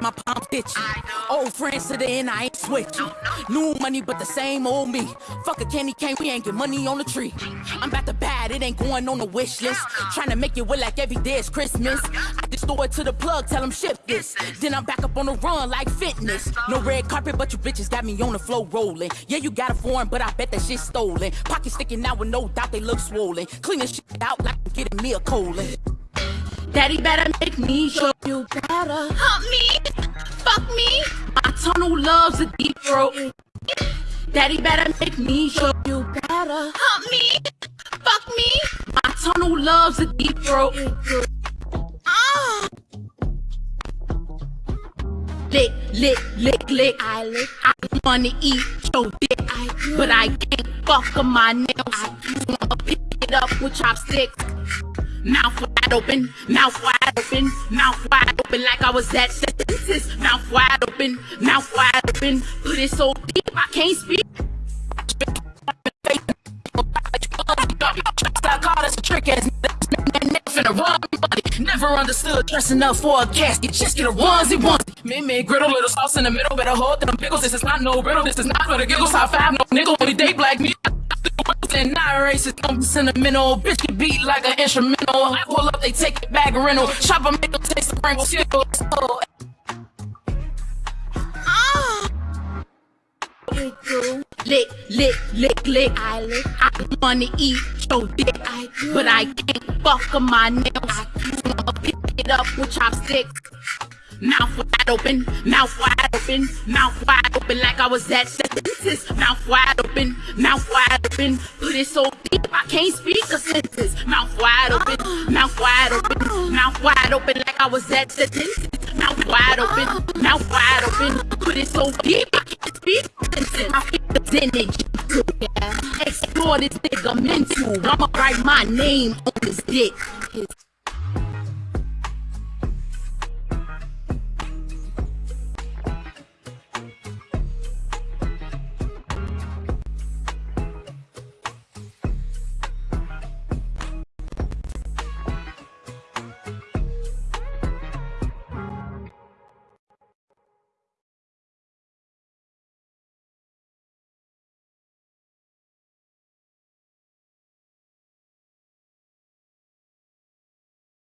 My palms itchy. Old friends to the end, I ain't switching. New money, but the same old me. Fuck a candy cane, we ain't get money on the tree. I'm about to bad, it ain't going on the wish list. Trying to make it look like every day is Christmas. I just throw it to the plug, tell them shift this. Then I'm back up on the run like fitness. No red carpet, but you bitches got me on the floor rolling. Yeah, you got a foreign, but I bet that shit stolen. Pocket sticking out with no doubt they look swollen. Cleaning shit out like I'm getting me a colon. Daddy better make me show you better. Hump me, fuck me, My tunnel loves a deep throat. Daddy better make me show you better. hump me, fuck me. My tunnel loves a deep throat. Ah, Lick, lick, lick, lick. I lick. I wanna eat your dick, but I can't fuck on my nails. I wanna pick it up with chopsticks. Mouth open, mouth wide open, mouth wide open like I was at sentences. Mouth wide open, mouth wide open. Put it so deep I can't speak. I call this a trick ass nigga finna. Never understood dressing up for a casket. Just get a onesie onesie. Mint mint griddle, little sauce in the middle. Better hold them pickles. This is not no riddle. This is not for the giggles. High five, no nickel. Only date black me. And not racist, I'm sentimental. Bitch can beat like an instrumental. I pull up, they take it back rental. Chop 'em, make them taste the Pringles. Oh, ah, Lick, lick, lick, lick. I lick. I wanna eat your dick, I do. but I can't fuck on my nails. I wanna pick it up with chopsticks. Mouth wide open, mouth wide open, mouth wide open like I was at. Mouth wide open, mouth wide open. It so deep I can't speak a sentence. Mouth wide open, mouth wide open, mouth wide open like I was at the dentist. Mouth wide open, mouth wide open. Put it so deep I can't speak a sentence. I feel the energy. Explore this nigga mental. I'ma write my name on his dick.